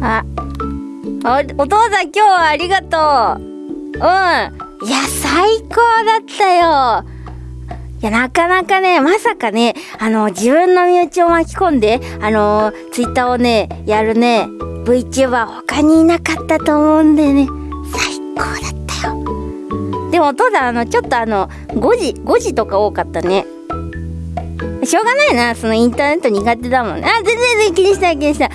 あおお父さん今日はありがとううんいや最高だったよいや、なかなかね、まさかね、あの、自分の身内を巻き込んで、あの、ツイッターをね、やるね、VTuber 他にいなかったと思うんでね、最高だったよ。でも、お父さん、あの、ちょっとあの、5時、5時とか多かったね。しょうがないな、そのインターネット苦手だもんね。あ、全然全然気にしない気にしない。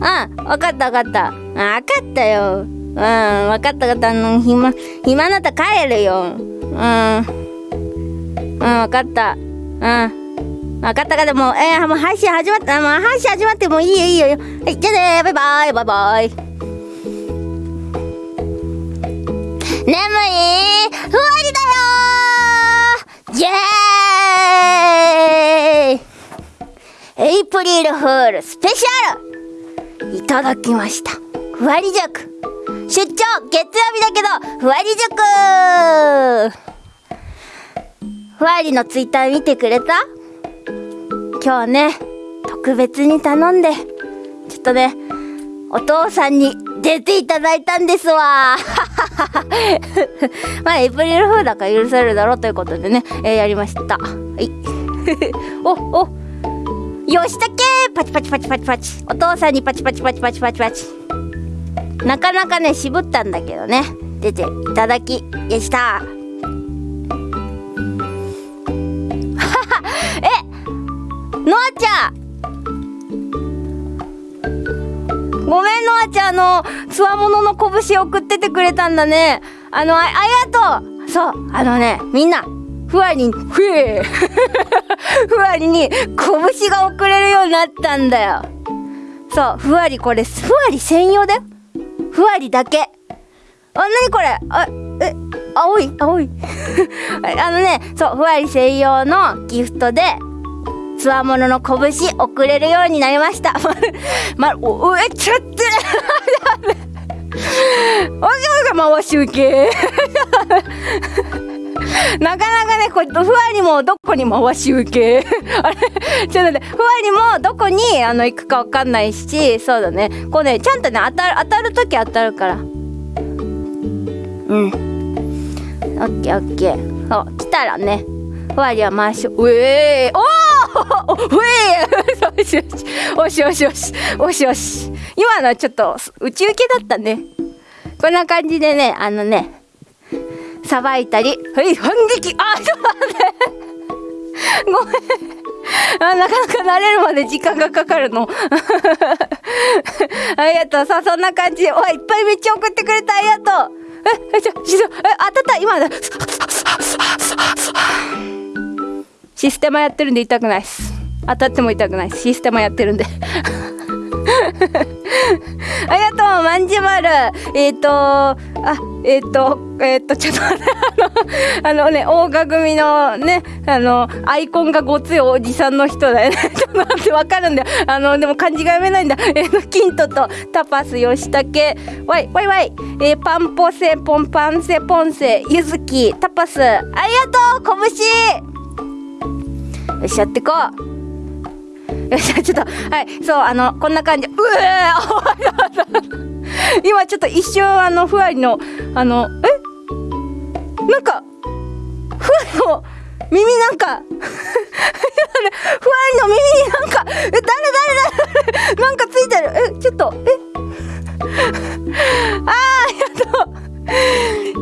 あ、わかったわかった。あ、わかったよ。うん、わかったわかった。あの、暇、暇なったら帰るよ。うん。うん、わかった。うん。わかったかでも、えー、もう配信始まった。もう配信始まってもういいよいいよ。はい、じゃあねバイバイバイバイ。眠いふわりだよイエーイエイプリルフールスペシャル。いただきました。ふわり塾出張月曜日だけど、ふわり塾ふわりのツイッター見てくれた？今日ね、特別に頼んで、ちょっとね、お父さんに出ていただいたんですわ。まあ、エプリルフールだから許されるだろうということでね、えーやりました。はい。お、お、よしたけパチパチパチパチパチ。お父さんにパチパチパチパチパチパチ。なかなかね、渋ったんだけどね、出ていただきでした。ノアちゃんごめん、ノアちゃん、あの、つわものの拳送っててくれたんだね。あの、あありがとうそう、あのね、みんな、ふわりに、ふえ ふわりに拳が送れるようになったんだよ。そう、ふわりこれ、ふわり専用だよ。ふわりだけ。あ、なにこれ？あ、え、青い青い あのね、そう、ふわり専用のギフトで、つわものの拳送れるようになりました。ま、お、え、ちょっと わけわけ回し受け。なかなかね、これ、ふわりもどこに回し受け。あれちょっとね、ふわりもどこにあの行くかわかんないし、そうだね。こうね、ちゃんとね、当たる、当たるとき当たるから。うん。オッケーオッケー。そう、来たらね、ふわりは回し、うえー、おーうえよしよし、よしよしよし、よしよし。今のはちょっと、宇宙系だったね。こんな感じでね、あのね、さばいたり、はい、反撃あ、ちょっと待ってごめん。あ、なかなか慣れるまで時間がかかるの。ありがとう。さあ、そんな感じで。おい、いっぱいめっちゃ送ってくれた。ありがとう。え、え、ちょ、しそ、え、当たった今だ。システマやってるんで痛くないっす。当たっても痛くないっす。システマやってるんで。ありがとう、まんじまる。えっ、ー、と、あ、えっ、ー、と、えっ、ー、と、ちょっと、あの、あのね、大賀組のね、あの、アイコンがごついおじさんの人だよね。ちょっと待って、わかるんだよ。あの、でも漢字が読めないんだ。えー、キントとタパス、ヨシタケ、ワイ、ワイワイ、え、パンポセ、ポンパンセ、ポンセ、ユズキ、タパス、ありがとう、拳よし、やってこう。よし、ちょっと、はい、そう、あの、こんな感じ。うえ 今ちょっと一瞬、あの、ふわりの、あの、え？なんか、ふわりの、耳なんか、ふわりの耳になんか、え、誰誰誰なんかついてる。え、ちょっと、え？あー、やっと。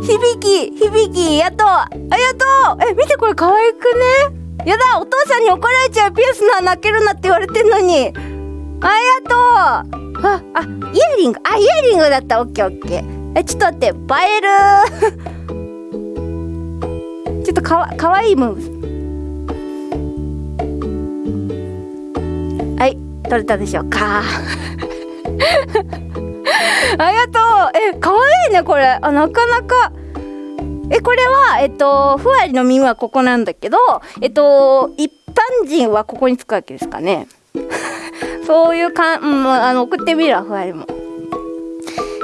響き、響き、やっと。ありがとう。え、見てこれ可愛くね？やだお父さんに怒られちゃうピアスな泣けるなって言われてんのに。ありがとう。ああイヤリング。あイヤリングだった。オッケーオッケー。えちょっと待って。映える。ちょっとかわかわいいムーブ。はい撮れたでしょうか。ありがとう。えかわいいねこれ。あなかなか。え、これは、えっと、ふわりの耳はここなんだけど、えっと、一般人はここにつくわけですかね。そういうかん、うん、あの、送ってみるわ、ふわりも。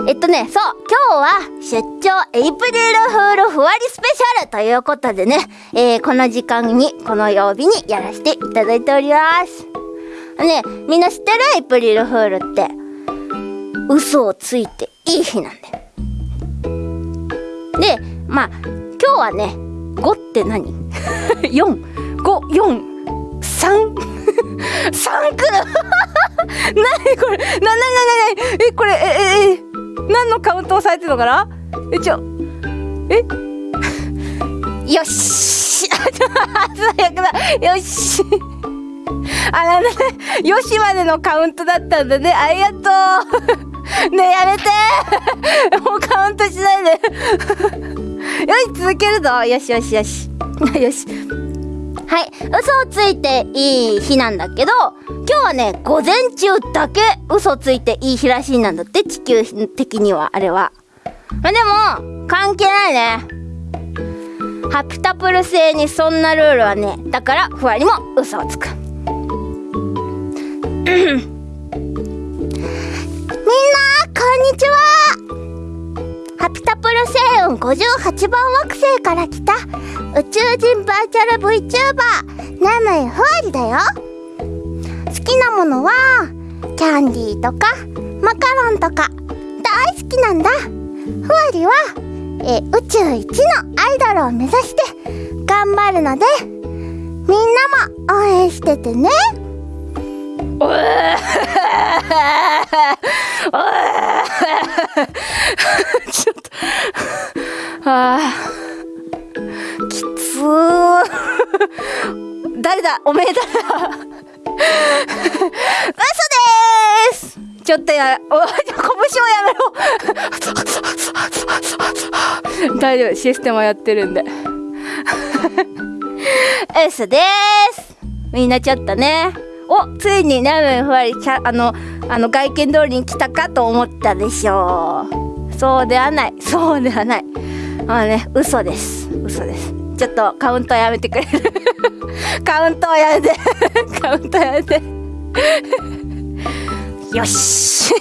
えっとね、そう、今日は出張エイプリルフールふわりスペシャルということでね、えー、この時間に、この曜日にやらせていただいております。ねみんな知ってるエイプリルフールって嘘をついていい日なんだよでまあ今日はね5って何 ?4 5 4 3 3くる。何これ？なななななえこれえええ何のカウントをされてるのかな？えちょえ？よし。最悪だよし。あなんだねよしまでのカウントだったんだね。ありがとう。ねえやめて。もうカウントしないで。よし続けるぞ。よしよしよし。よし。はい。嘘をついていい日なんだけど今日はね午前中だけ嘘ついていい日らしいなんだって地球的にはあれは。までも関係ないね。ハピタプル星にそんなルールはねだからふわりも嘘をつく。みんなこんにちは。ハピタプル星雲58番惑星から来た宇宙人バーチャル VTuber ナムイふわりだよ。好きなものはキャンディーとかマカロンとか大好きなんだ。ふわりはえ宇宙一のアイドルを目指して頑張るのでみんなも応援しててね。おえちょっとあきつ誰だおめえだ嘘です。ちょっとやお拳をやめろ大丈夫システムはやってるんで。嘘です。みんなちょっとね。おついにラーメンふわりあのあの外見通りに来たかと思ったでしょう。そうではない。そうではない。まあね嘘です。嘘です。ちょっとカウントやめてくれる。カウントやめて。カウントやめて。よし。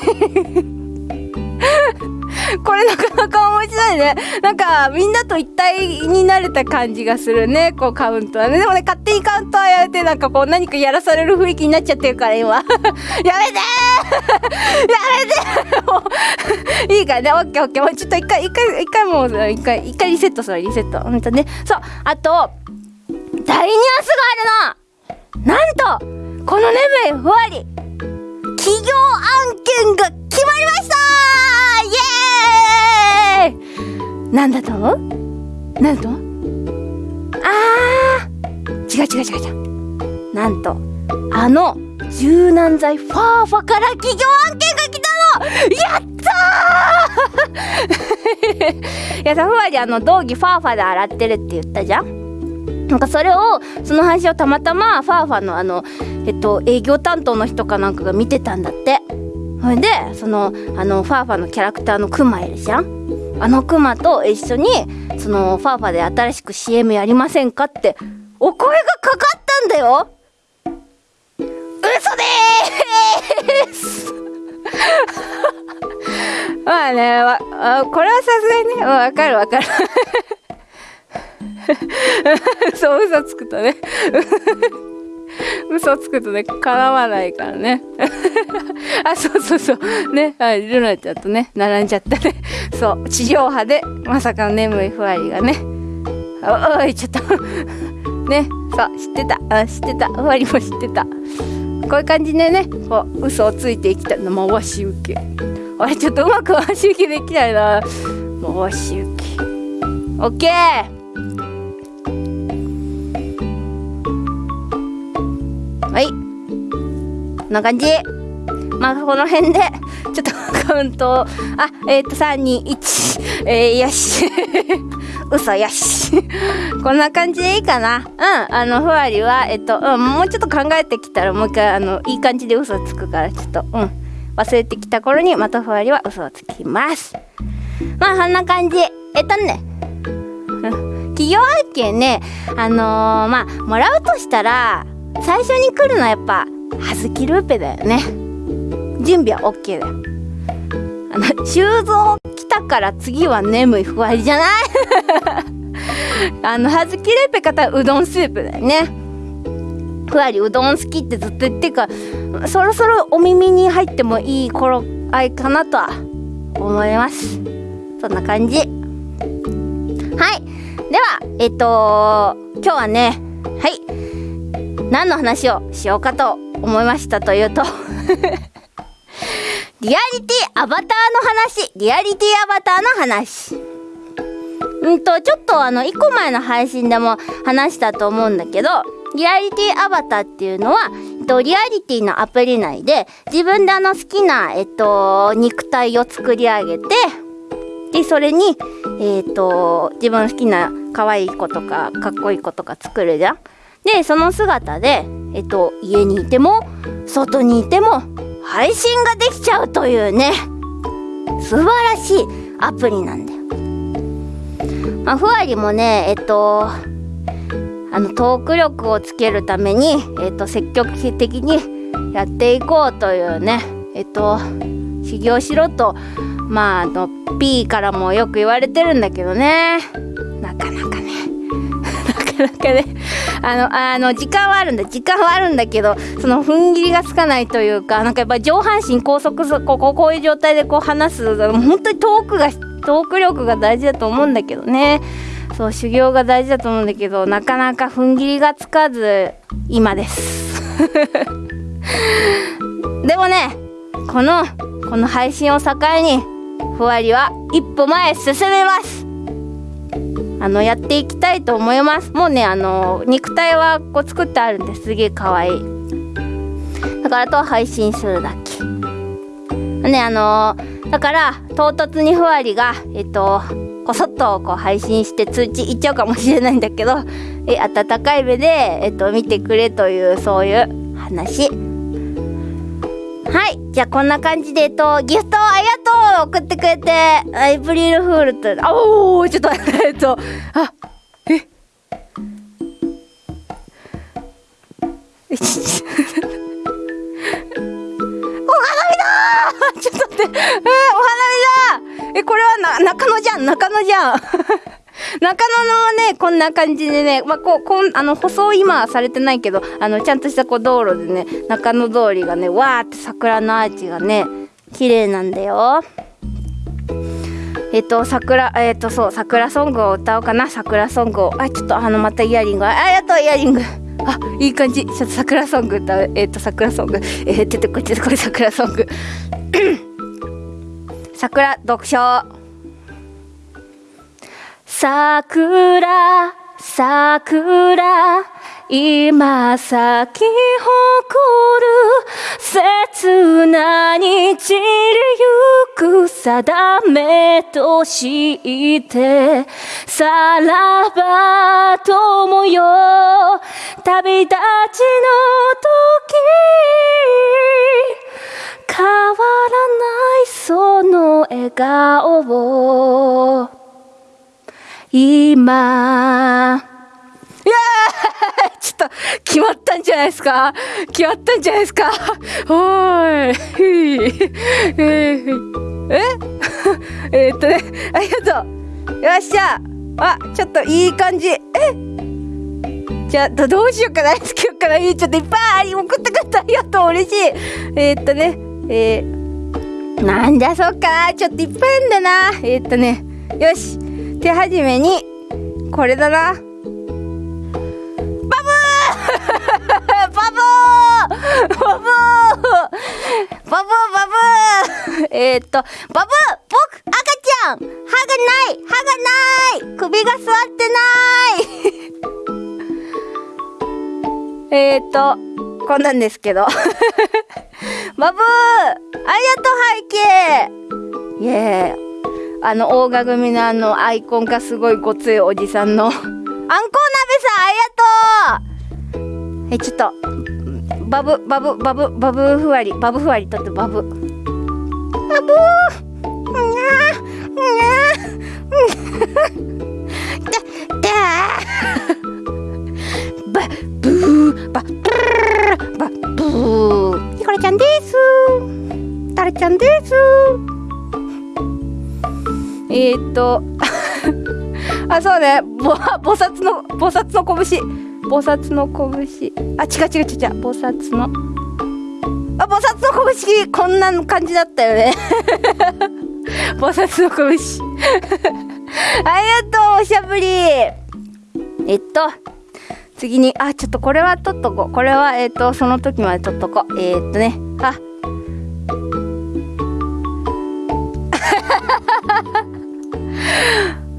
これなかなか面白いね。なんか、みんなと一体になれた感じがするね。こう、カウントはね。でもね、勝手にカウントはやめて、なんかこう、何かやらされる雰囲気になっちゃってるから、今。やめて やめてもう、いいからね。オッケーオッケー。もうちょっと一回、一回、一回もう、一回、一回リセットする、リセット。ほんとね。そう。あと、大ニュアンスがあるのなんと、この眠いふわり、企業案件が決まりました！イエーイ！なんだと？なんだと？あー！違う違う違う違う。なんとあの柔軟剤ファーファから企業案件が来たの！やったー！いやさふわりあの道着ファーファで洗ってるって言ったじゃん。なんかそれをその話をたまたまファーファのあのえっと営業担当の人かなんかが見てたんだって。ほいでそのあのファーファのキャラクターのクマいるじゃん？あのクマと一緒にそのファーファで新しく CM やりませんかってお声がかかったんだよ！嘘でーす！まあねわこれはさすがにねわかるわかる。そう嘘つくとね。嘘つくとね叶わないからね。あそうそうそう。ねはいルナちゃんとね並んじゃったね。そう。地上波でまさかの眠いふわりがね。おおいちょっと。ね。そう知ってた。あ知ってた。ふわりも知ってた。こういう感じでねこう嘘をついていきたいの回し受け。あれちょっとうまく回し受けできないな。回し受け。オッケー！はい。こんな感じ。まあこの辺でちょっと カウントあえっ、ー、と321えー、よし。嘘よし。こんな感じでいいかな。うんあのふわりはえっ、と、うん、もうちょっと考えてきたらもう一回あのいい感じで嘘つくからちょっとうん。忘れてきた頃にまたふわりは嘘をつきます。まあこんな感じ。えっとね。企業案件ねあのー、まあもらうとしたら最初に来るのはやっぱ葉月ルーペだよね。準備は OK だよ。あの修造来たから次は眠いふわりじゃない？あの葉月ルーペ方はうどんスープだよね。ふわりうどん好きってずっと言ってるからそろそろお耳に入ってもいい頃合いかなとは思います。そんな感じ。はい。ではえっと今日はねはい。何の話をしようかと思いましたというと リアリティアバターの話リアリティアバターの話うんとちょっとあの1個前の配信でも話したと思うんだけどリアリティアバターっていうのは、えっと、リアリティのアプリ内で自分であの好きな、えっと、肉体を作り上げてでそれに、えっと、自分好きな可愛い子とかかっこいい子とか作るじゃん。でその姿で、えっと、家にいても外にいても配信ができちゃうというね素晴らしいアプリなんだよ。まあ、ふわりもねえっとあのトーク力をつけるために、えっと、積極的にやっていこうというねえっと修行しろとまああの P からもよく言われてるんだけどねなかなかねなかなかねあのあの時間はあるんだ時間はあるんだけどその踏ん切りがつかないというかなんかやっぱ上半身高速こここういう状態でこう話す本当にトークがトーク力が大事だと思うんだけどね。そう修行が大事だと思うんだけどなかなか踏ん切りがつかず今です。でもねこのこの配信を境にふわりは一歩前進めます。あのやっていきたいと思います。もうねあの肉体はこう作ってあるんです。げえ可愛い。いだからと配信するだけ。ねあのだから唐突にふわりがえっとこそっとこう配信して通知いっちゃうかもしれないんだけどえ温かい目で、えっと、見てくれというそういう話。はい。じゃあこんな感じでえっとギフトありがとう送ってくれてエイプリルフールとあおおちょっとえっとあえ？お花見だちょっと待って。えー、お花見だえこれはな中野じゃん中野じゃん。中野のねこんな感じでね、まあ、こうこんあの舗装今はされてないけどあのちゃんとしたこう道路でね中野通りがねわーって桜のアーチがね綺麗なんだよ。えっと桜えっとそう桜ソングを歌おうかな。桜ソングを。あちょっとあのまたイヤリング。ありがとうイヤリング。あいい感じ。ちょっと桜ソング歌う。えっと桜ソング。えー、出てこい出てこい桜ソング。桜読書桜桜今咲き誇る切なに散りゆく定めとしてさらば友よ旅立ちの時変わらないその笑顔を。今。いやー ちょっと決まったんじゃないですか？決まったんじゃないですか？おーい。ええ？っとねありがとう。よっしゃ。あちょっといい感じ。え？じゃあどうしようかな。つけようかな。ちょっといっぱい送ってくれた。ありがとう。嬉しい。えー、っとねえー、なんじゃそっか。ちょっといっぱいあるんだな。えー、っとねよし。手始めにこれだな。バブー！バブー！バブー！バブー！バブー！えー、っとバブー！僕赤ちゃん歯がない！歯がない！首が座ってない！えっとこんなんですけど。バブー！ありがとう背景イエーイ。あの大賀組のあのアイコンがすごいごついおじさんの。あんこう鍋さんありがとう。はいちょっとバブバブバブバブふわりバブふわりとってバブ。バブー。にゃにゃ バブーバブーバブー。ひこれちゃんです。タラちゃんですえー、っと あそうね。ぼ菩薩の菩薩の拳。菩薩の拳。あ違う違う違う違う。菩薩の。あ菩薩の拳。こんな感じだったよね。菩薩の拳。ありがとうおしゃぶり。えっと次にあちょっとこれは取っとこう。これはえっとその時まで取っとこう。えー、っとね。あ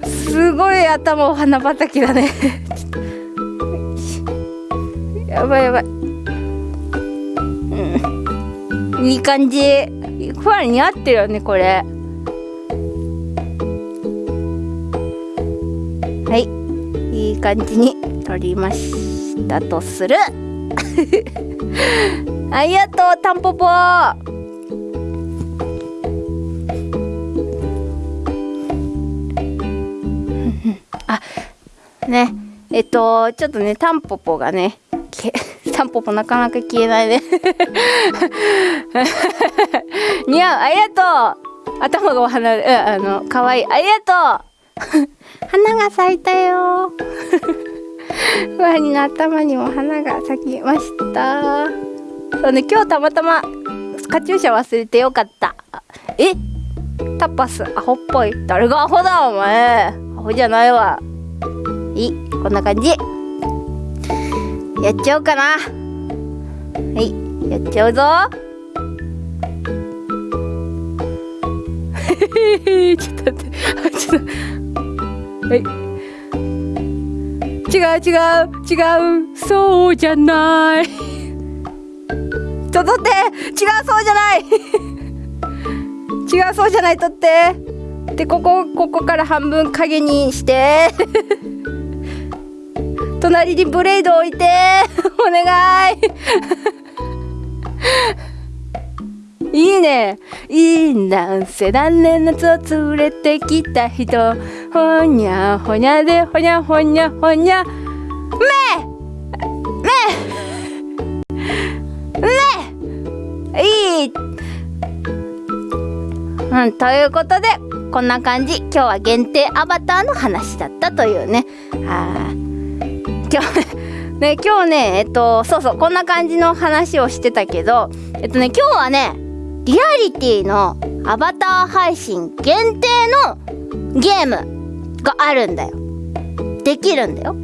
すごい頭お花畑だね。やばいやばい。うん。いい感じ。ふわり似合ってるよねこれ。はい。いい感じに取りましたとする。ありがとうタンポポ。ね。えっとちょっとねタンポポがね タンポポなかなか消えないね。似合う。ありがとう。頭がお花うんあの可愛い。ありがとう。花が咲いたよ。ワニの頭にも花が咲きました。そうね今日たまたまカチューシャ忘れてよかった。え？タパスアホっぽい。誰がアホだお前。アホじゃないわ。いこんな感じ。やっちゃおうかな。はい。やっちゃうぞ。ちょっと待って。ちょっと。はい。違う違う違う。そうじゃない。ちょっと待って。違うそうじゃない。違うそうじゃない。とって。でここここから半分影にして。隣にブレード置いて。お願い。いいね。いいなんせ何年夏を連れてきた人。ほにゃほにゃでほにゃほにゃほにゃ。めめめ。いい。うんということでこんな感じ。今日は限定アバターの話だったというね。あ 今日ね今日ねえっとそうそうこんな感じの話をしてたけどえっとね今日はねリアリティのアバター配信限定のゲームがあるんだよ。できるんだよ。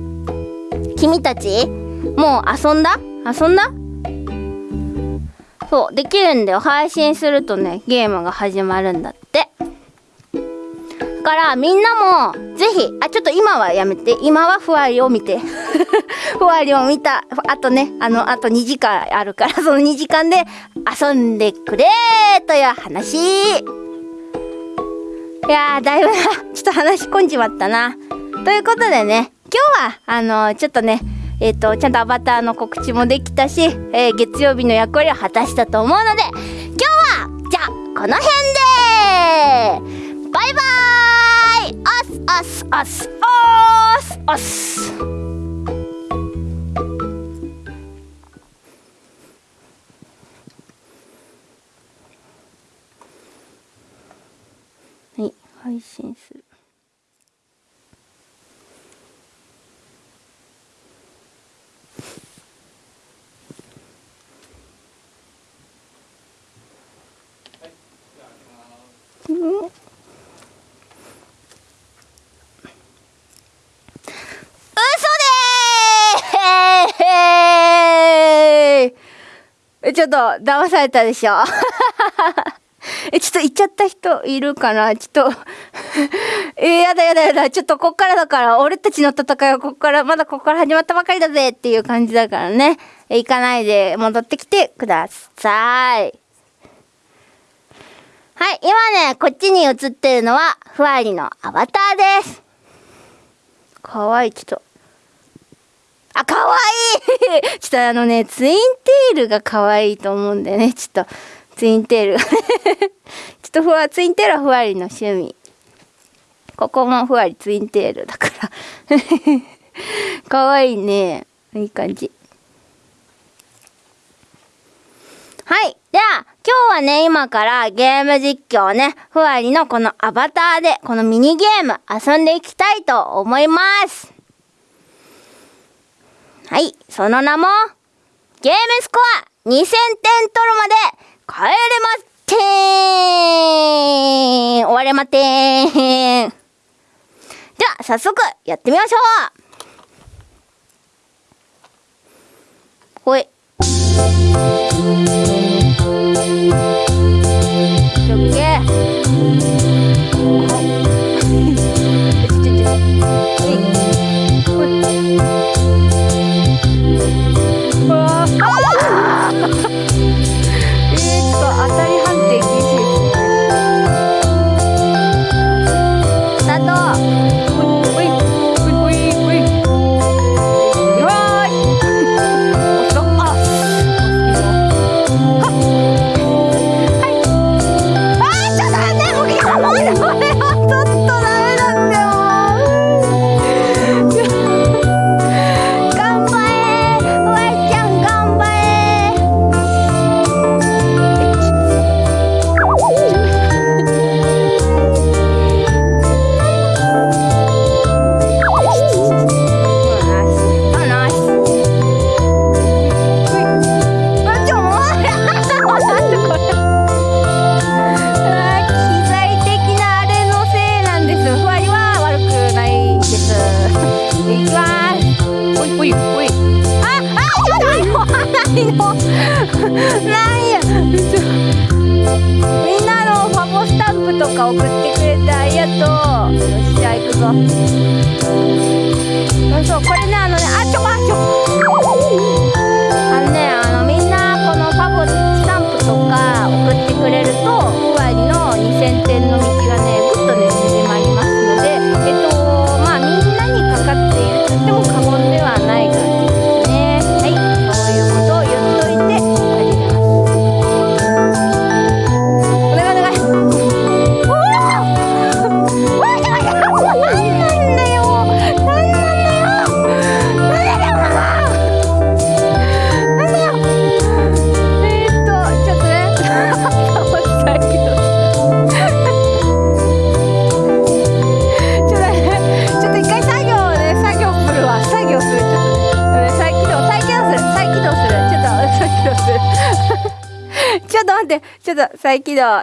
君たちもう遊んだ？遊んだ？そうできるんだよ。配信するとねゲームが始まるんだって。からみんなもぜひあちょっと今はやめて。今はふわりを見て。ふわりを見た。あとねあのあと2時間あるから その2時間で遊んでくれという話。いやだいぶなちょっと話し込んじまったな。ということでね今日はあのー、ちょっとねえっ、ー、とちゃんとアバターの告知もできたし、えー、月曜日の役割を果たしたと思うので今日はじゃあこの辺でバイバーイおすおすおすおすはい配信するうんえ、ちょっと、騙されたでしょ？え、ちょっと行っちゃった人いるかな？ちょっと えやだやだやだ。ちょっとこっからだから、俺たちの戦いはこっから、まだこっから始まったばかりだぜっていう感じだからね。え、行かないで戻ってきてください。はい、今ね、こっちに映ってるのは、ふわりのアバターです。かわいい、ちょっと。あ、かわいい ちょっとあのね、ツインテールが可愛いと思うんでね、ちょっと、ツインテール ちょっとふわ、ツインテールはふわりの趣味。ここもふわりツインテールだからかわいいね。いい感じ。はい。では、今日はね、今からゲーム実況ね、ふわりのこのアバターで、このミニゲーム遊んでいきたいと思います。はい、その名も、ゲームスコア2000点取るまで帰れまってーん終われまってーんじゃあ、早速やってみましょうほい。オッケー。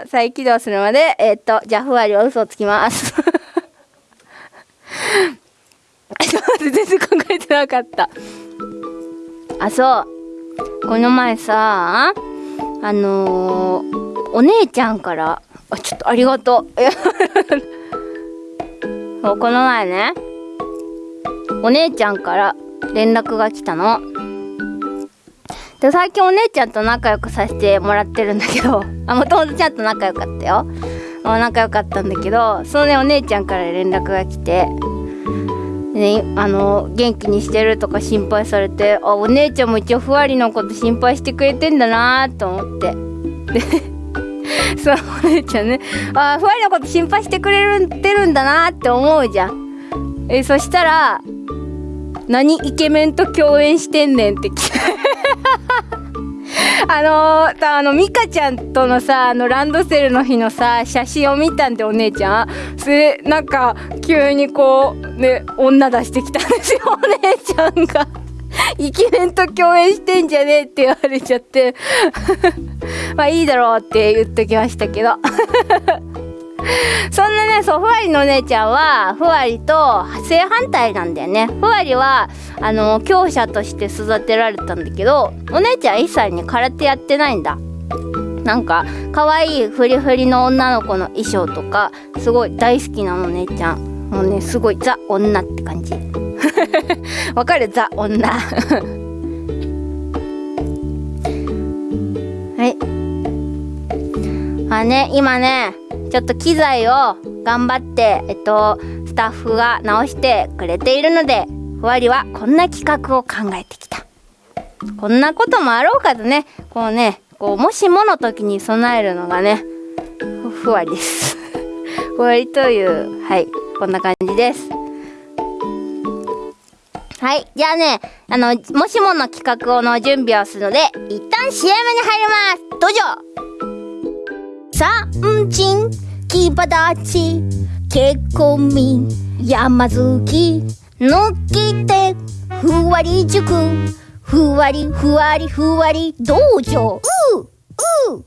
再起動、再起動するまで、えーっと、じゃあ、ふわりは嘘をつきます。ちょっと待って、全然考えてなかった。あ、そう。この前さ、あのー、お姉ちゃんから、あ、ちょっとありがとう。いやそうこの前ね、お姉ちゃんから連絡が来たの。で最近お姉ちゃんと仲良くさせてもらってるんだけど あもともとちゃんと仲良かったよ。あ仲良かったんだけどそのねお姉ちゃんから連絡が来てね、あの元気にしてるとか心配されてあお姉ちゃんも一応ふわりのこと心配してくれてんだなと思って。で そのお姉ちゃんねあふわりのこと心配してくれてるんだなって思うじゃん。えそしたら何イケメンと共演してんねんって聞いて。あのー、あのミカちゃんとのさあのランドセルの日のさ写真を見たんでお姉ちゃん。それなんか急にこうね女出してきたんですよ お姉ちゃんが。イケメンと共演してんじゃねえって言われちゃって。まあいいだろうって言っときましたけど。そんなねそうふわりのお姉ちゃんはふわりと正反対なんだよね。ふわりはあの強者として育てられたんだけどお姉ちゃん1歳に空手やってないんだ。なんか可愛いフリフリの女の子の衣装とかすごい大好きなのお姉ちゃんもうねすごいザ女って感じ。わかる？ザ女。はい。あね今ねちょっと機材を頑張ってえっとスタッフが直してくれているのでふわりはこんな企画を考えてきたこんなこともあろうかとねこうねこうもしもの時に備えるのがねふわりです ふわりというはいこんな感じですはい。じゃあね、あの、もしもの企画の準備をするので、一旦 CM に入ります。どうぞ三人、木立結婚民、山月、抜き手、ふわり塾、ふわりふわりふわり道場。うう。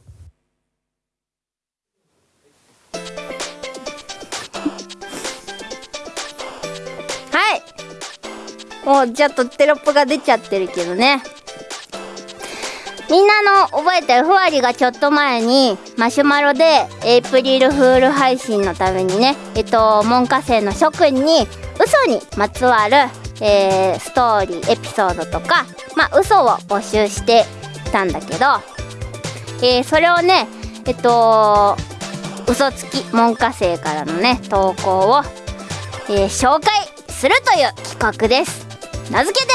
はい。もうちょっとテロップが出ちゃってるけどね。みんなの覚えてるふわりがちょっと前にマシュマロでエイプリルフール配信のためにねえっと門下生の諸君に嘘にまつわる、えー、ストーリーエピソードとかまあ嘘を募集してたんだけど、えー、それをねえっと嘘つき門下生からのね投稿を、えー、紹介するという企画です。名付けて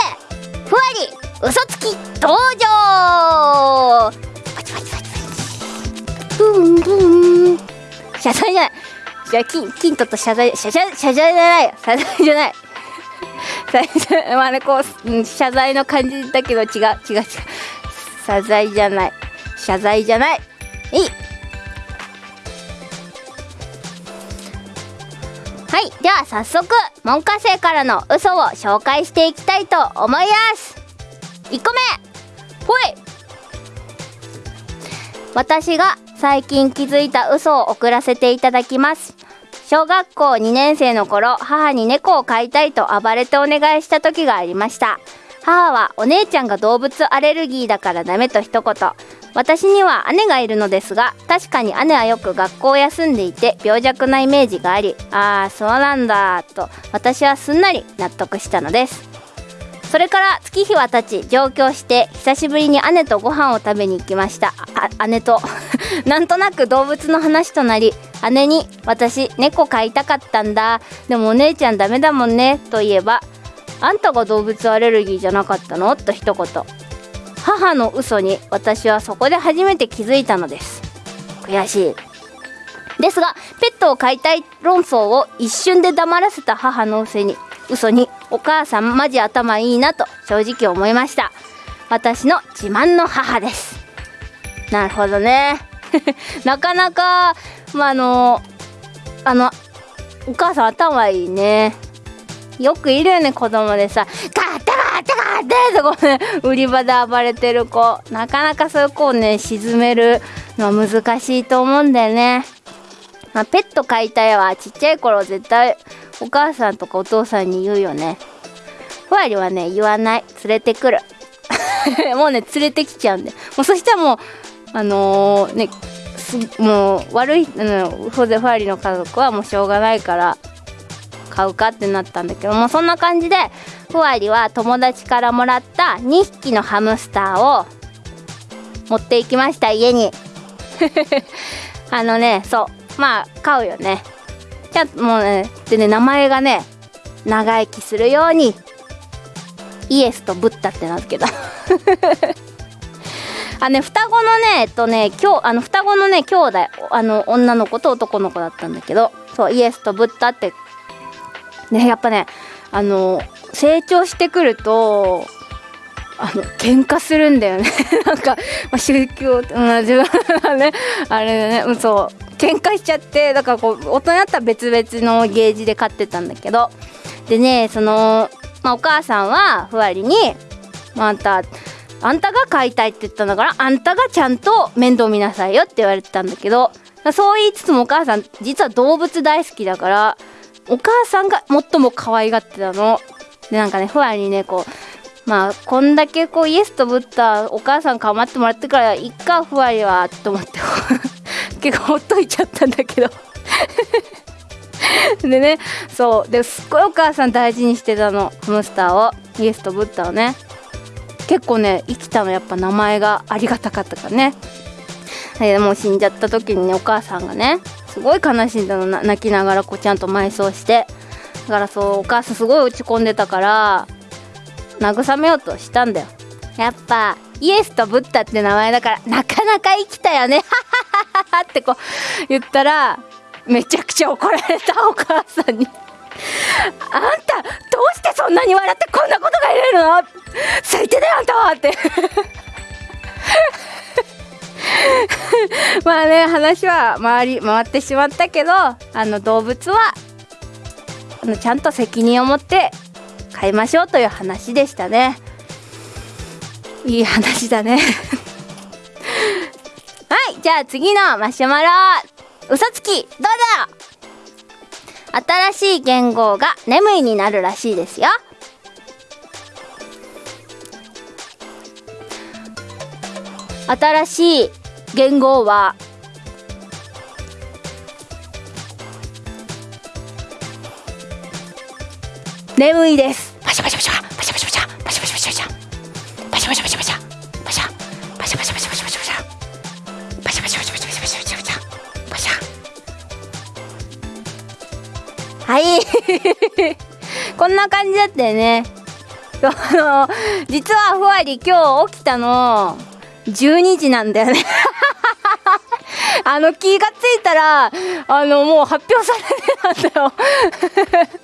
ふわり。嘘つき登場パチパチパチパチブンブン謝罪じゃないじゃあ金金とと謝罪謝罪謝罪じゃない謝罪じゃないまあねこう、うん、謝罪の感じだけど違う違う違う謝罪じゃない謝罪じゃないいいはいでは早速門下生からの嘘を紹介していきたいと思います1個目。ほい。私が最近気づいた嘘を送らせていただきます。小学校2年生の頃母に猫を飼いたいと暴れてお願いした時がありました。母はお姉ちゃんが動物アレルギーだからダメと一言。私には姉がいるのですが確かに姉はよく学校を休んでいて病弱なイメージがありああそうなんだと私はすんなり納得したのです。それから月日は経ち上京して久しぶりに姉とご飯を食べに行きました。姉と。なんとなく動物の話となり姉に「私猫飼いたかったんだ。でもお姉ちゃんダメだもんね」と言えば「あんたが動物アレルギーじゃなかったの?」と一言母の嘘に私はそこで初めて気づいたのです悔しいですがペットを飼いたい論争を一瞬で黙らせた母の嘘に。嘘にお母さんマジ頭いいなと正直思いました。私の自慢の母です。なるほどね。なかなかまああのあのお母さん頭いいね。よくいるよね子供でさ「ガッタガッタガッタ!」とこね売り場で暴れてる子。なかなかそういう子をね沈めるのは難しいと思うんだよね、まあ、ペット飼いたいはちっちゃい頃絶対お母さんとかお父さんに言うよね。ふわりはね言わない。連れてくる。もうね連れてきちゃうんでもうそしたらもうあのー、ねもう悪い、うん、ふわりの家族はもうしょうがないから買うかってなったんだけどもうそんな感じでふわりは友達からもらった2匹のハムスターを持っていきました家に。あのねそう。まあ買うよね。ちゃもうねでね名前がね長生きするようにイエスとブッダってなるけど あね双子のねえっとね今日あの双子のね兄弟あの女の子と男の子だったんだけどそうイエスとブッダってねやっぱねあの成長してくるとあの喧嘩するんだよね。なんか、まあ、宗教、うん、自分はねあれだね、うん、そう。喧嘩しちゃってだからこう大人だったら別々のゲージで飼ってたんだけどでねその、まあ、お母さんはふわりに「まあ、あんたあんたが飼いたいって言ったんだからあんたがちゃんと面倒見なさいよ」って言われてたんだけどそう言いつつもお母さん実は動物大好きだからお母さんが最も可愛がってたの。でなんかねふわりにねこうまあこんだけこうイエスとぶったお母さん構ってもらってからいっかふわりはと思って結構ほっといちゃったんだけど。でねそう。ですっごいお母さん大事にしてたの。ハムスターを。イエスとブッダをね。結構ね生きたの。やっぱ名前がありがたかったからね。でもう死んじゃった時にねお母さんがねすごい悲しんだの。泣きながらこうちゃんと埋葬して。だからそうお母さんすごい落ち込んでたから慰めようとしたんだよ。やっぱイエスとブッダって名前だからなかなか生きたよね。ってこう言ったらめちゃくちゃ怒られたお母さんに。あんたどうしてそんなに笑ってこんなことが言えるの？最低だよあんたはって。まあね話は回り回ってしまったけどあの動物はあのちゃんと責任を持って飼いましょうという話でしたね。いい話だね。はいじゃあ次のマシュマロ。嘘つきどうぞ。新しい言語が眠いになるらしいですよ。新しい言語は眠いです。パシャパシャパシャパシャパシャパシャパシャパシャパシャシャパシャパシャパシャパシャパシャパシャパシャパシャパシャパシャパシャパシャパシャパシャパシャパシャパシャパシャはいこんな感じだったよねあの実はふわり今日起きたの12時なんだよねあの気がついたらあのもう発表されてたんだよ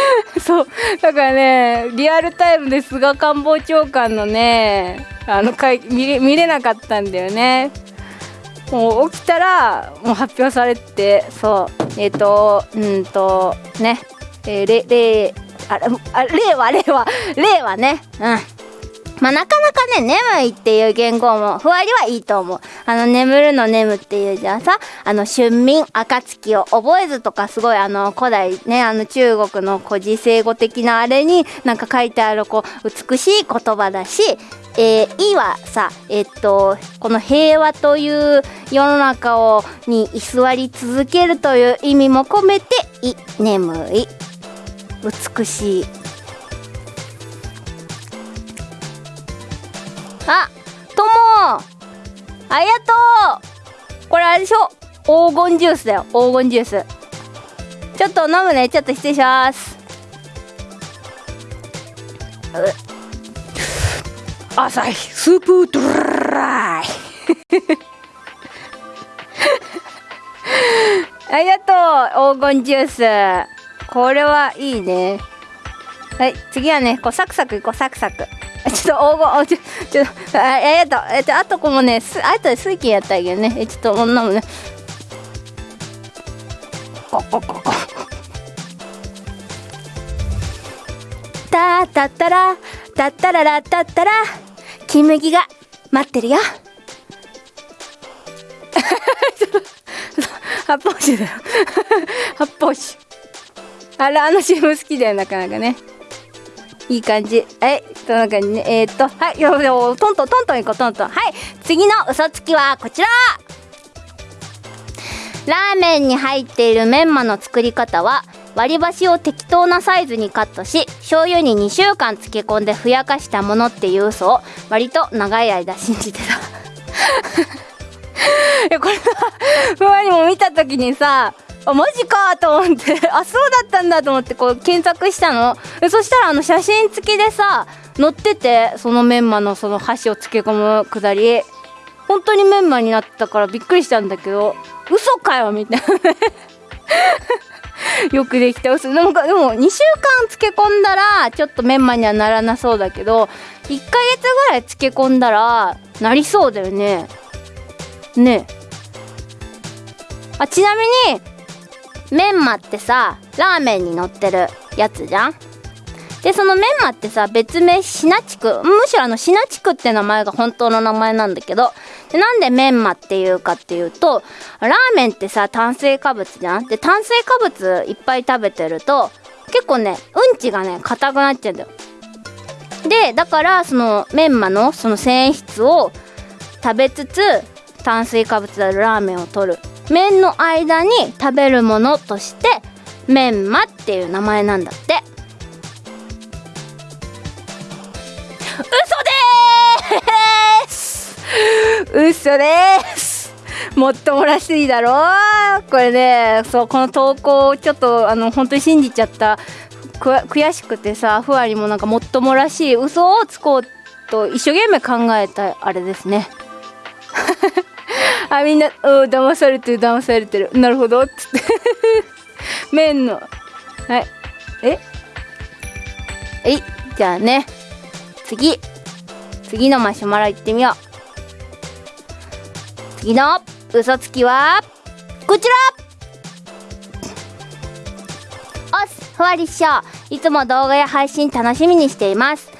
そう。だからねリアルタイムで菅官房長官のねあの会見見れなかったんだよね。もう起きたらもう発表されてそう。えっ、ー、とうんとね。えー、れれああ令和令和令和ね。うん。まあ、なかなかね、眠いっていう言語も、ふわりはいいと思う。あの、眠るの眠っていうじゃさ、あの、春眠、暁を覚えずとか、すごいあの、古代ね、あの、中国の古事成語的なあれになんか書いてある、こう、美しい言葉だし、えー、いはさ、えっと、この平和という世の中を、に居座り続けるという意味も込めて、い、眠い、美しい、あ、ともありがとう。これあれでしょ？黄金ジュースだよ、黄金ジュース。ちょっと飲むね、ちょっと失礼します。朝日スープドライ。ありがとう。黄金ジュース。これはいいね。はい次はねこうサクサクいこうサクサクちょっと黄金ちょちょあえっとえっとあとこもねすあとで水金やったけどね。えちょっと女もね。ここここたたったらたったららたったら金麦が待ってるよ。発泡酒だよ。発泡酒。あれあの CM 好きだよなかなかね。いい感じ。はいそんな感じねえー、っとはいよよトントントントンいこうトントン。はい次の嘘つきはこちら。ラーメンに入っているメンマの作り方は割り箸を適当なサイズにカットし醤油に2週間漬け込んでふやかしたものっていう嘘を割と長い間信じてた。いやこれさふわにも見た時にさあマジかと思って。あそうだったんだと思ってこう検索したの。そしたらあの写真付きでさ載っててそのメンマのその箸を漬け込むくだり。本当にメンマになったからびっくりしたんだけど嘘かよみたいな。よくできた嘘。でもでも2週間漬け込んだらちょっとメンマにはならなそうだけど1ヶ月ぐらい漬け込んだらなりそうだよね。ね。あちなみにメンマってさラーメンに乗ってるやつじゃん。でそのメンマってさ別名シナチク。むしろあのシナチクって名前が本当の名前なんだけど。でなんでメンマっていうかっていうとラーメンってさ炭水化物じゃん。で炭水化物いっぱい食べてると結構ねうんちがね硬くなっちゃうんだよ。でだからそのメンマのその繊維質を食べつつ炭水化物であるラーメンを取る。麺の間に食べるものとしてメンマっていう名前なんだって。嘘です！嘘です！もっともらしいだろこれねそうこの投稿をちょっとあの本当に信じちゃった。悔しくてさふわりもなんかもっともらしい嘘をつこうと一生懸命考えたあれですね。あみんな「お騙されてる騙されてる。なるほど」っつって。麺の。はい。え？え？いじゃあね。次。次のマシュマロいってみよう。次の嘘つきは？こちら！おっふわりっしょ。いつも動画や配信楽しみにしています。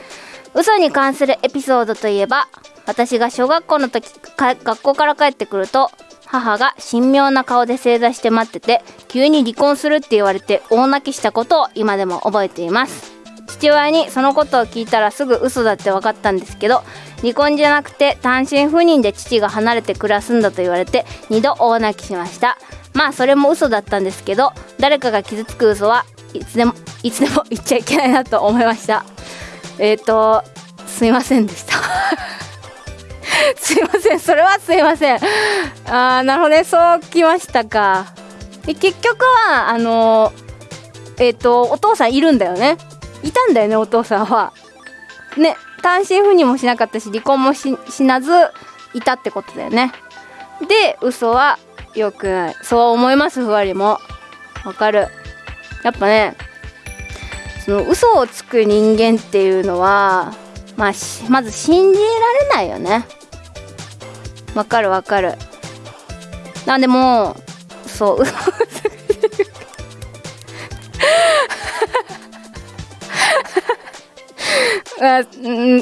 嘘に関するエピソードといえば私が小学校の時学校から帰ってくると母が神妙な顔で正座して待ってて急に離婚するって言われて大泣きしたことを今でも覚えています。父親にそのことを聞いたらすぐ嘘だって分かったんですけど離婚じゃなくて単身赴任で父が離れて暮らすんだと言われて2度大泣きしました。まあそれも嘘だったんですけど誰かが傷つく嘘はいつでもいつでも言っちゃいけないなと思いました。えっ、ー、とすいませんでした。すいませんそれはすいません。あーなるほどね。そうきましたか。で結局はあのえっ、ー、とお父さんいるんだよね。いたんだよねお父さんは。ね単身赴任もしなかったし離婚もしなずいたってことだよね。で嘘は良くない。そう思いますふわりも。わかる。やっぱねその嘘をつく人間っていうのはまあまず信じられないよね。わかるわかるなんでもそう あ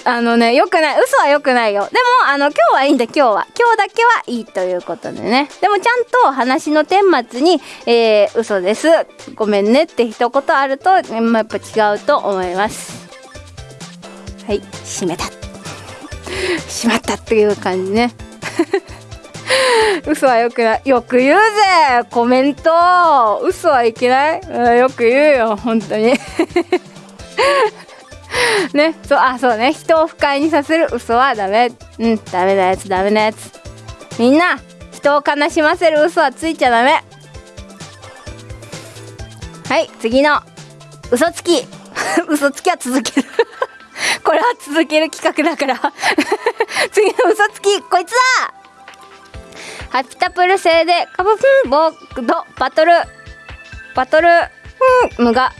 あのね、よくない。嘘はよくないよ。でも、あの、今日はいいんだ、今日は。今日だけはいいということでね。でも、ちゃんと話の顛末に、えー、嘘です。ごめんねって一言あると、まあ、やっぱ違うと思います。はい、閉めた。しまったっていう感じね。嘘はよくない。よく言うぜコメント嘘はいけないよく言うよ、本当に。ね、そう、あ、そうね。人を不快にさせる嘘はダメ。うん、ダメなやつ、ダメなやつ。みんな、人を悲しませる嘘はついちゃダメ。はい、次の、嘘つき。嘘つきは続ける これは続ける企画だから。次の嘘つきこいつだ！ハピタプル製でカブフンボードバトル。バトルフンムが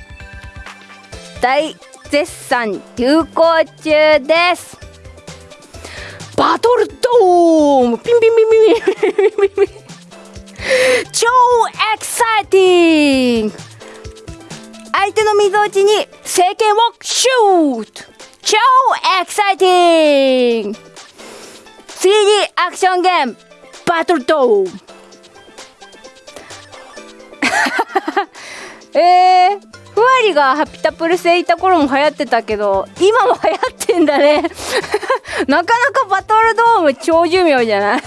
大絶賛流行中です。バトルドーム！ピンピンピンピンピンピンピン。超エキサイティング！相手の溝落ちに聖剣をシュート！超エキサイティング。3D アクションゲーム。バトルドーム えー、ふわりがハピタプル製いた頃も流行ってたけど今も流行ってんだね。なかなかバトルドーム超寿命じゃない？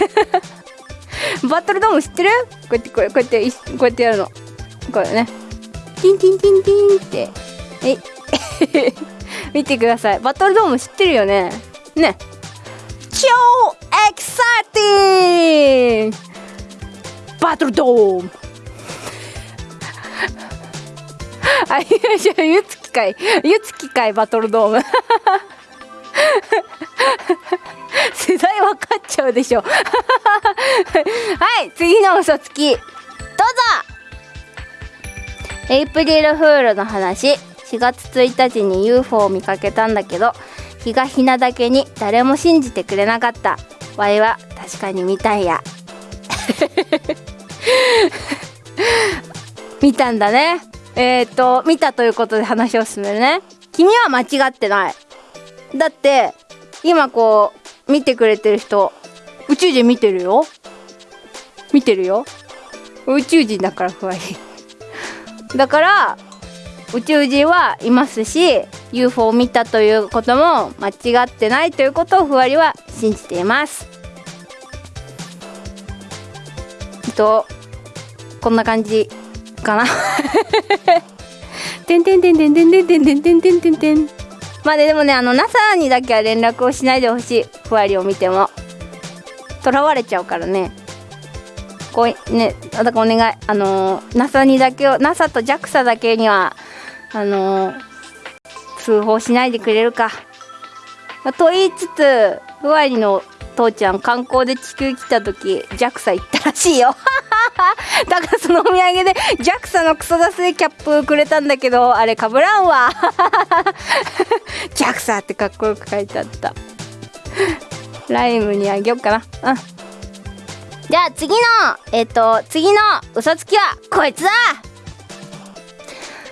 バトルドーム知ってる？こうやってこうやってこうやってやるの。これね。ティンティンティンティンって。え 見てくださいバトルドーム知ってるよね？ね超エキサイティングバトルドーム あ、いや、じゃあ、ゆつきかい。ゆつきかい、バトルドーム。世代分かっちゃうでしょ。はい、次の嘘つき。どうぞエイプリルフールの話。4月1日に UFO を見かけたんだけど、日がひなだけに誰も信じてくれなかった。わいは確かに見たんや。見たんだね。えっ、と、見たということで話を進めるね。君は間違ってない。だって、今こう、見てくれてる人、宇宙人見てるよ。見てるよ。宇宙人だから不安だから、宇宙人はいますし UFO を見たということも間違ってないということをふわりは信じています。とこんな感じかな。てんてんてんてんてんてんてんてんてんてんてんてんまあでもねあの NASA にだけは連絡をしないでほしい。ふわりを見ても。とらわれちゃうからね。こうねだからお願い。あの NASA にだけを NASA と JAXA だけにはあの通報しないでくれるか、まあ、と言いつつふわりの父ちゃん観光で地球来た時 JAXA 行ったらしいよ。だからそのお土産で JAXA のクソダスでキャップくれたんだけどあれかぶらんわ。JAXA ってかっこよく書いてあった。ライムにあげようかな。うん。じゃあ次のえっ、ー、と次の嘘つきはこいつだ。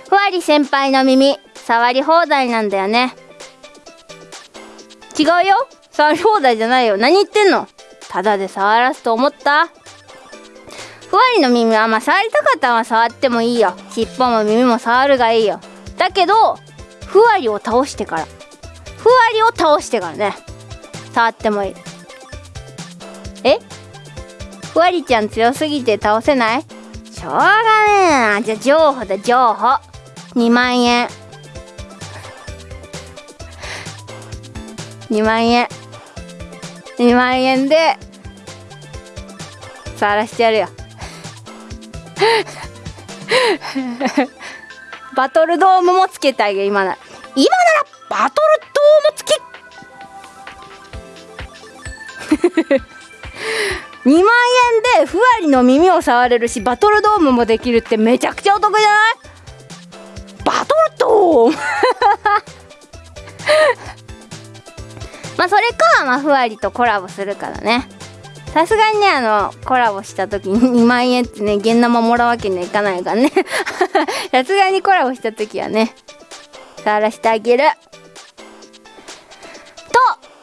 ふわり先輩の耳触り放題なんだよね。違うよ。触り放題じゃないよ。何言ってんの。ただで触らすと思った。ふわりの耳はまあ触りたかったら触ってもいいよ。尻尾も耳も触るがいいよ。だけどふわりを倒してから。ふわりを倒してからね。触ってもいい。え？ふわりちゃん強すぎて倒せない？しょうがねえな。じゃあ情報だ情報。2万円。2万円。2万円で触らしてやるよ。バトルドームもつけてあげる今なら。今ならバトルドーム付き。2万円でふわりの耳を触れるしバトルドームもできるってめちゃくちゃお得じゃない？バトルドーム まあそれか、まあ、ふわりとコラボするからね。さすがにねあのコラボした時に2万円ってね現生もらうわけにはいかないからね。さすがにコラボした時はね触らせてあげる。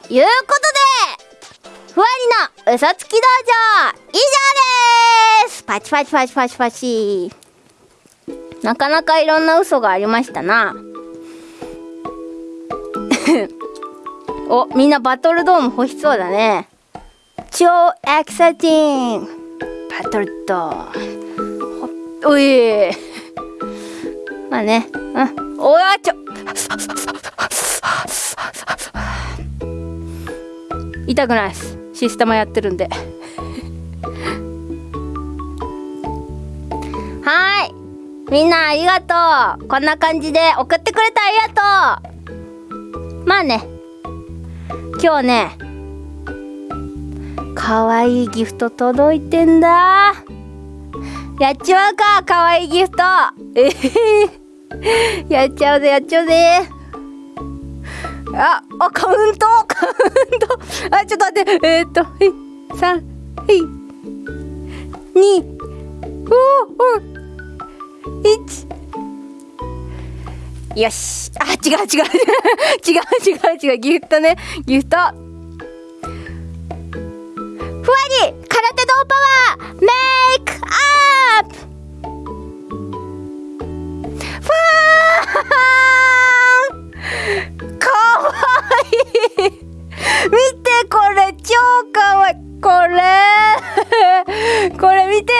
ということでふわりの嘘つき道場以上です。パチパチパチパチパチ。なかなかいろんな嘘がありましたな。おみんなバトルドーム欲しそうだね。超エクサティンバトルドーム。おい。まあね。うん。おやちょ。痛くないです。システムやってるんでみんなありがとう。こんな感じで送ってくれてありがとう。まあね。今日ねかわいいギフト届いてんだ。やっちまうかかわいいギフト。えー、やっちゃうぜやっちゃうぜ。あ、あ、カウント？カウント？あ、ちょっと待って。えー、っと、はい、3、はい、2、おお、1、よし。あ、違う 違う。違う違う違う。ギフトね。ギフト。ふわり。空手道パワー。メイクアップ。ファーかわいい。見てこれ。超かわいい。これ。これ見て。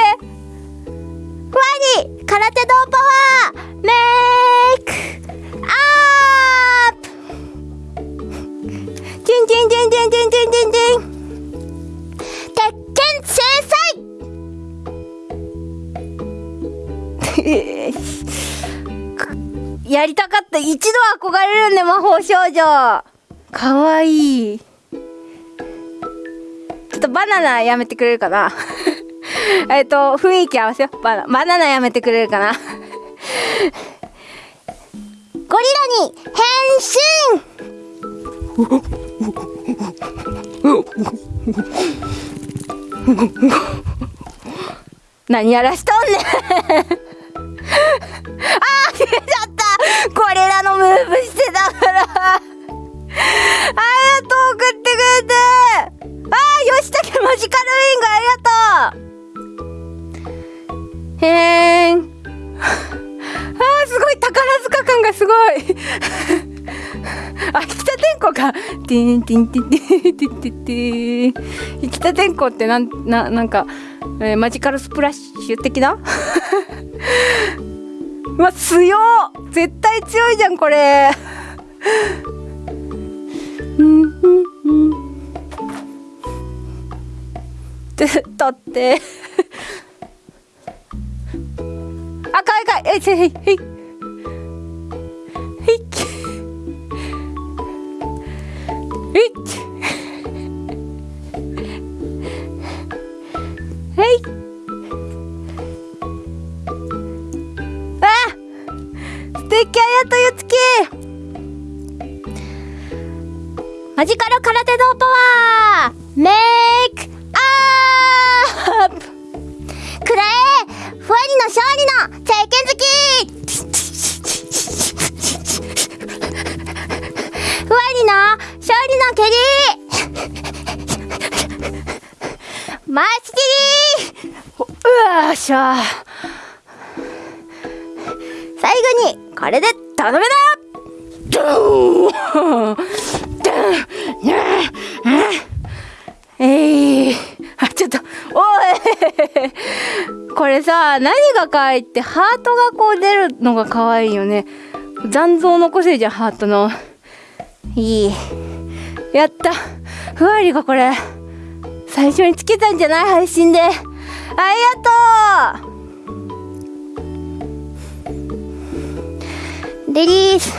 ふわり。空手道パワーメイクアップ。チンチンチンチンチンチンチン。チン鉄拳制裁。やりたかった。一度憧れるね魔法少女。かわいい。ちょっとバナナやめてくれるかな。えっと雰囲気合わせよバナバナナやめてくれるかな。ゴリラに変身！何やらしとんねん。あー消えちゃった。候かティンティンティンティンティンティンティン北天候ってなんななんか、えー、マジカルスプラッシュ的なうわ強絶対強いじゃんこれうんうんうんだってあ、かいかい。え、い、へい。へい。何が可愛いってハートがこう出るのが可愛いよね。残像残せるじゃんハートの。いい。やった。ふわりがこれ。最初につけたんじゃない配信で。ありがとう。レディース。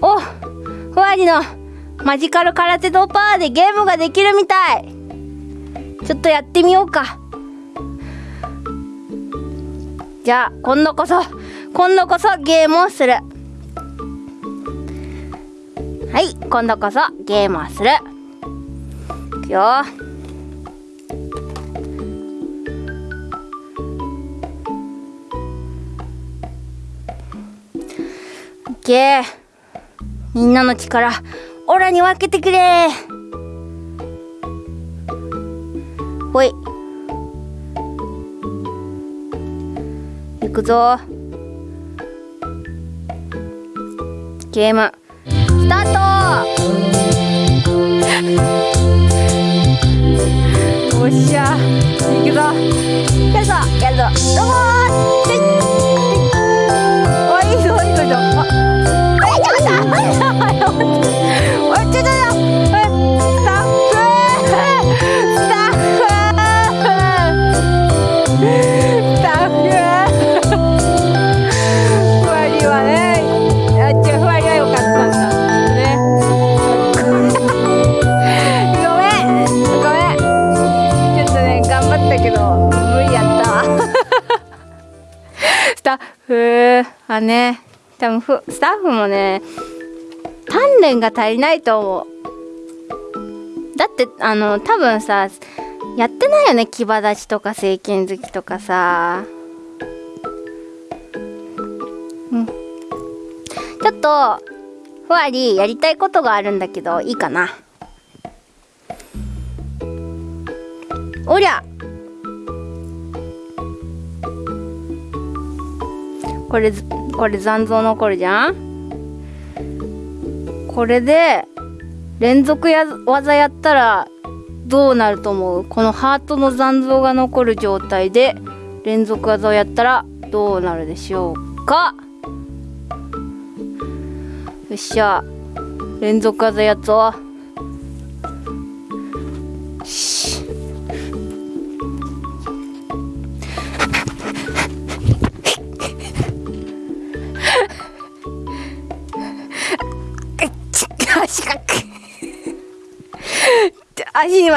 おふわりの。マジカル空手ドパーでゲームができるみたい。ちょっとやってみようか。じゃあ今度こそ今度こそゲームをする。はい今度こそゲームをする。いくよ。オッケー。みんなの力オラに分けてくれ。ほい。行くぞ。ゲーム。スタート。おっしゃ。行くぞ。やるぞやるぞ。どうもスタッフはね。多分ふスタッフもね鍛錬が足りないと思う。だってあの多分さやってないよね。牙立ちとか正拳突きとかさ。うん。ちょっとふわりやりたいことがあるんだけどいいかな。おりゃ。これこれ残像残るじゃん？これで連続や技やったらどうなると思う？このハートの残像が残る状態で連続技をやったらどうなるでしょうか？よっしゃ。連続技やつを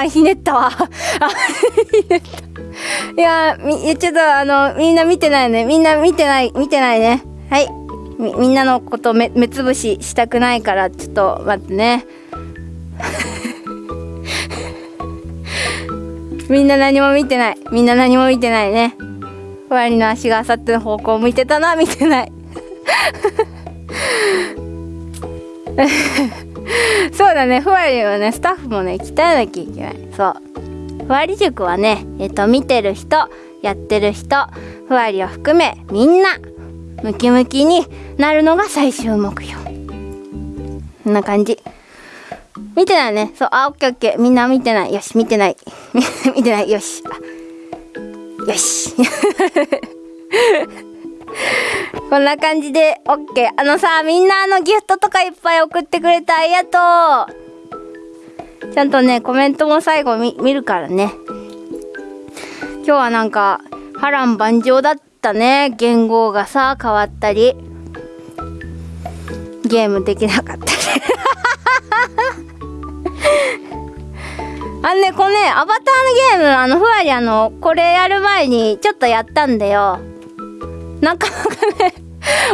今ひねったわ。あひねった。いやみちょっとあのみんな見てないね。みんな見てない見てないね。はい。みみんなのこと目目つぶししたくないからちょっと待ってね。みんな何も見てない。みんな何も見てないね。ふわりの足があさっての方向を向いてたな見てない。そうだね。ふわりはねスタッフもね鍛えなきゃいけない。そう。ふわり塾はねえっと見てる人やってる人ふわりを含めみんなムキムキになるのが最終目標。こんな感じ。見てないね。そう。あオッケーオッケー。みんな見てない。よし見てない。見てない。よし。よし。こんな感じで OK あのさみんなあのギフトとかいっぱい送ってくれてありがとう。ちゃんとねコメントも最後見見るからね。今日はなんか波乱万丈だったね。言語がさ変わったり。ゲームできなかったり あのねこのねアバターのゲームあのふわりあのこれやる前にちょっとやったんだよ。なかなかね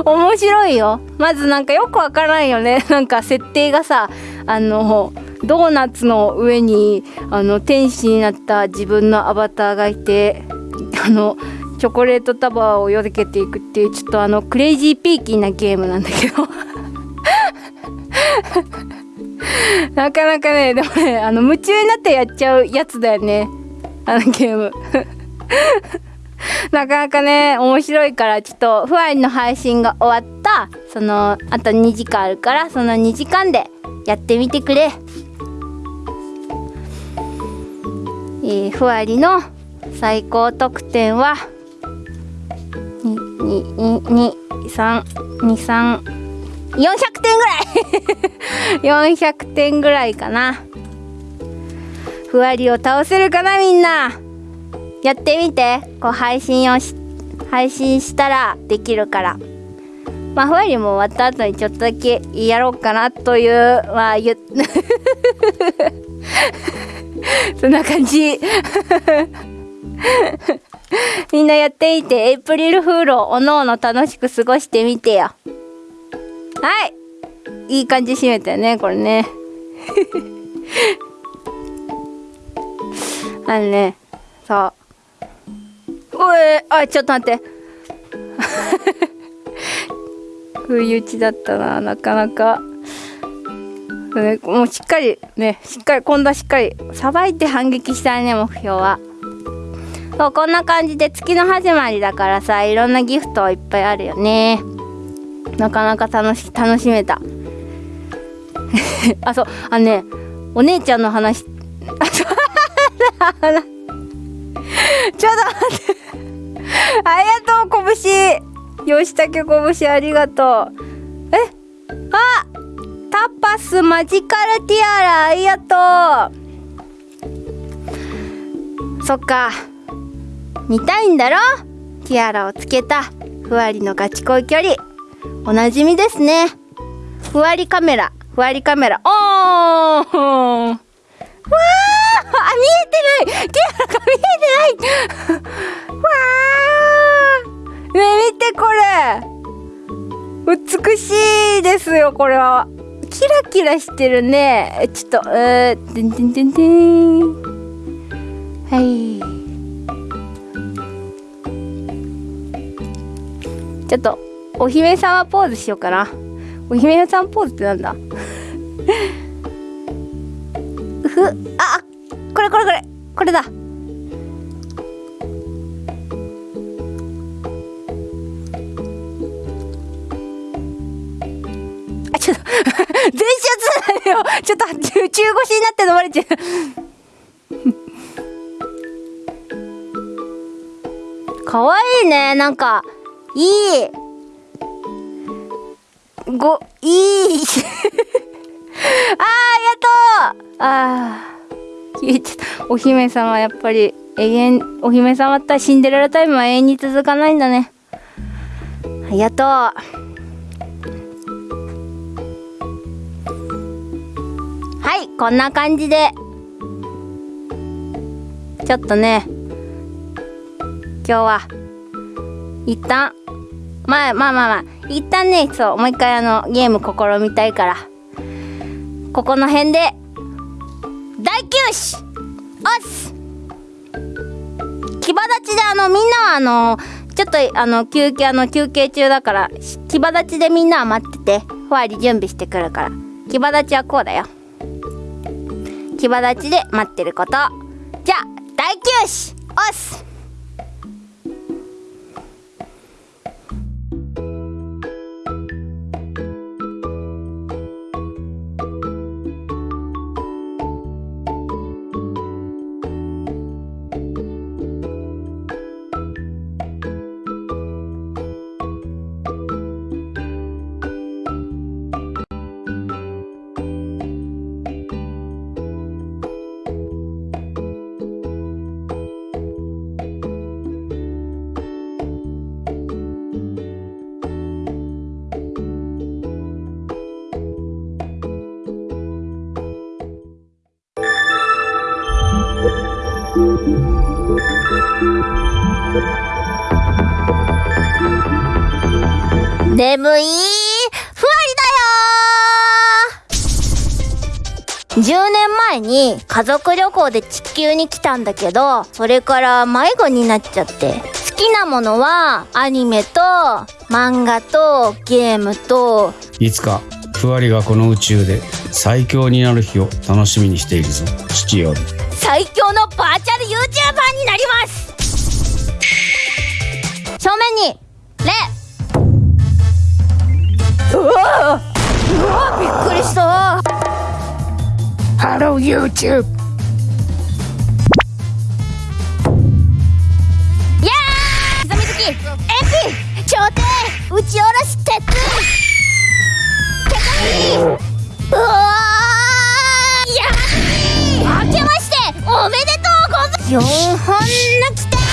面白いよ。まずなんかよくわからんよね。なんか設定がさあのドーナツの上にあの天使になった自分のアバターがいて あのチョコレートタワーをよけていくっていうちょっとあのクレイジーピーキーなゲームなんだけど。なかなかねでもねあの夢中になってやっちゃうやつだよね。あのゲーム。なかなかね面白いからちょっとふわりの配信が終わったそのあと2時間あるからその2時間でやってみてくれ。えー、ふわりの最高得点は2232400点ぐらい。400点ぐらいかな。ふわりを倒せるかなみんな。やってみて。こう配信をし配信したらできるから。まあふわりも終わった後にちょっとだけやろうかなというまあ言 そんな感じ。みんなやってみて。エイプリルフールをおのおの楽しく過ごしてみてよ。はい。いい感じ締めたよねこれね。あのねそう。おいあちょっと待って。不意打ちだったななかなか、ね、もうしっかりねしっかり今度はしっかりさばいて反撃したいね目標は。そうこんな感じで月の始まりだからさいろんなギフトいっぱいあるよね。なかなか楽し楽しめた。あそうあのねお姉ちゃんの話。あそう ちょっと待って。ありがとう拳。吉武拳ありがとう。え？あ！タパスマジカルティアラありがとう。そっか。見たいんだろ？ティアラをつけた。ふわりのガチ恋距離。おなじみですね。ふわりカメラふわりカメラ。おー！わー！見えてない。ティアラが見えてない。わあね見てこれ。美しいですよこれは。キラキラしてるね。ちょっとえー、てん。てんてんてんはい。ちょっとお姫様ポーズしようかな。お姫様ポーズってなんだ？う ふあこれこれこれこれだ。あちょっと 全集つよ。ちょっと中腰になって飲まれちゃう。かわいいね。なんかいい。ごいい。あーありがとうああ消えちゃった。お姫様やっぱり永遠お姫様ったらシンデレラタイムは永遠に続かないんだね。ありがとう。はいこんな感じで。ちょっとね今日は一旦まあまあまあまあ一旦ねそうもう一回あのゲーム試みたいからここの辺で大休止おっす騎馬立ちであのみんなはあのちょっとあの休憩あの休憩中だから騎馬立ちでみんなは待っててふわり準備してくるから。騎馬立ちはこうだよ。騎馬立ちで待ってること。じゃあ大休止おっすふわりだよ10年前に家族旅行で地球に来たんだけどそれから迷子になっちゃって。好きなものはアニメと漫画とゲームと。いつかふわりがこの宇宙で最強になる日を楽しみにしているぞ。父より。最強のバーチャル YouTuber になりますうわびっくりした。ハロー YouTube やみきエピ打ち下ろし鉄うわやけましておめでとうございます本の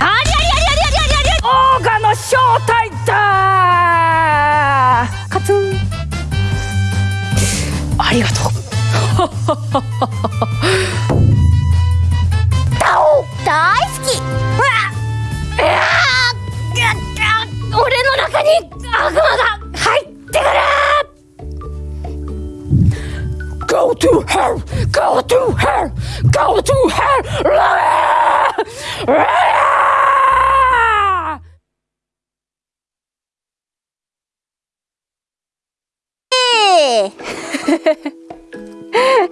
ありありありありありありありオーガの正体だカツンありがとう大好きうわうわ俺の中に悪魔が入ってくる Go to hell! Go to hell! Go to hell! うわ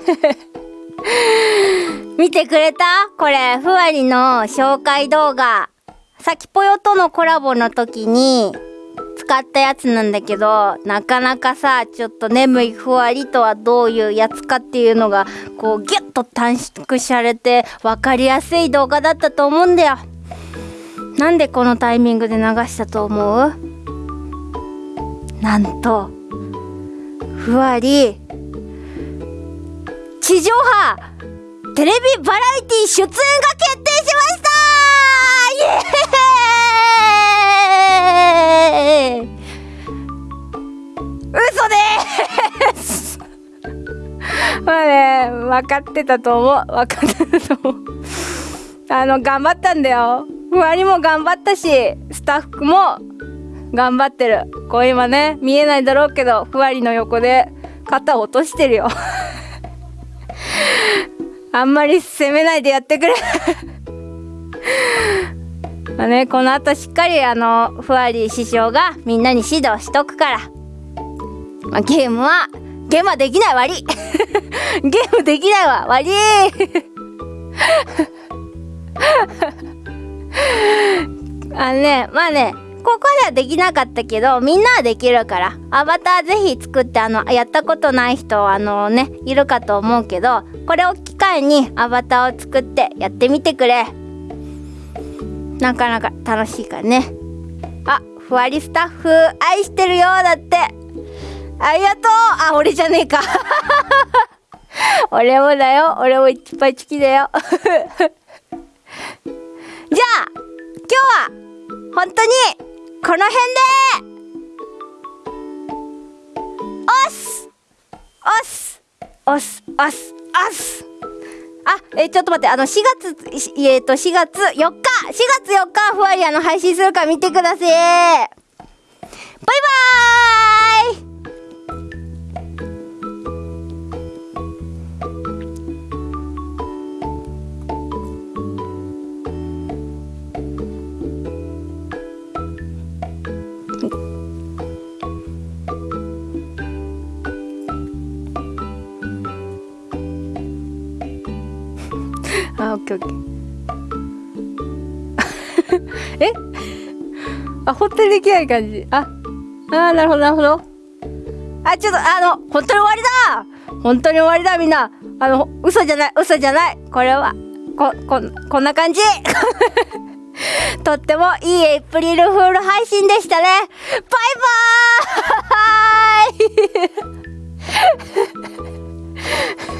見てくれた？これ、ふわりの紹介動画。さきぽよとのコラボの時に使ったやつなんだけど、なかなかさ、ちょっと眠いふわりとはどういうやつかっていうのが、こうギュッと短縮されて分かりやすい動画だったと思うんだよ。なんでこのタイミングで流したと思う？なんと、ふわり、地上波テレビバラエティ出演が決定しました。イエーイ。嘘です。まあね分かってたと思う。分かってたと思う。あの頑張ったんだよ。ふわりも頑張ったしスタッフも頑張ってる。こう今ね見えないだろうけどふわりの横で肩を落としてるよ。あんまり責めないでやってくれ。まあね、この後しっかりあの、ふわり師匠がみんなに指導しとくから。まあ、ゲームは、ゲームはできない悪い ゲームできないわ悪いあのね、まあね、ここではできなかったけど、みんなはできるから、アバターぜひ作って、あの、やったことない人、あのね、いるかと思うけど、これを機会にアバターを作ってやってみてくれ。なかなか楽しいからね。あ、ふわりスタッフ、愛してるよ、だって。ありがとうあ、俺じゃねえか。俺もだよ。俺もいっぱい好きだよ。じゃあ、今日は、本当に、この辺でおす。おす。おす。おす。おす。あ、えーちょっと待って、あの、4月、えっ、と、4月4日 !4 月4日、ふわりあの、配信するから見てください。バイバーイッケーオッケー。え？あ、本当にできない感じ。あ、あーなるほど、なるほど。あ、ちょっと、あの、本当に終わりだ本当に終わりだ、みんな。あの、嘘じゃない、嘘じゃない。これは、こ、こ、こんな感じ とってもいいエイプリルフール配信でしたね。バイバーイ